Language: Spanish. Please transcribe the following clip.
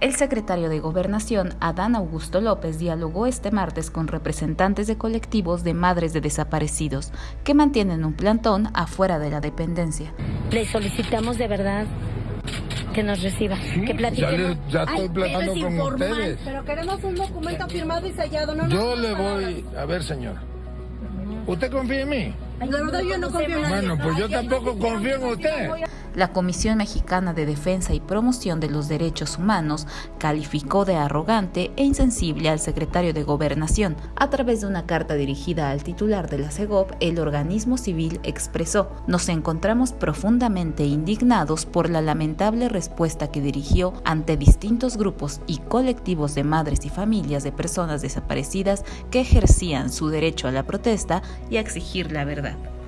El secretario de Gobernación, Adán Augusto López, dialogó este martes con representantes de colectivos de madres de desaparecidos que mantienen un plantón afuera de la dependencia. Le solicitamos de verdad que nos reciba, que platiquemos. Ya, ya estoy platicando con ustedes. Pero queremos un documento firmado y sellado. No yo le voy... A ver, señora. ¿Usted confía en mí? La verdad yo no confío en nadie. Bueno, pues yo tampoco confío en usted. La Comisión Mexicana de Defensa y Promoción de los Derechos Humanos calificó de arrogante e insensible al secretario de Gobernación. A través de una carta dirigida al titular de la CEGOP, el organismo civil expresó, nos encontramos profundamente indignados por la lamentable respuesta que dirigió ante distintos grupos y colectivos de madres y familias de personas desaparecidas que ejercían su derecho a la protesta y a exigir la verdad. веб.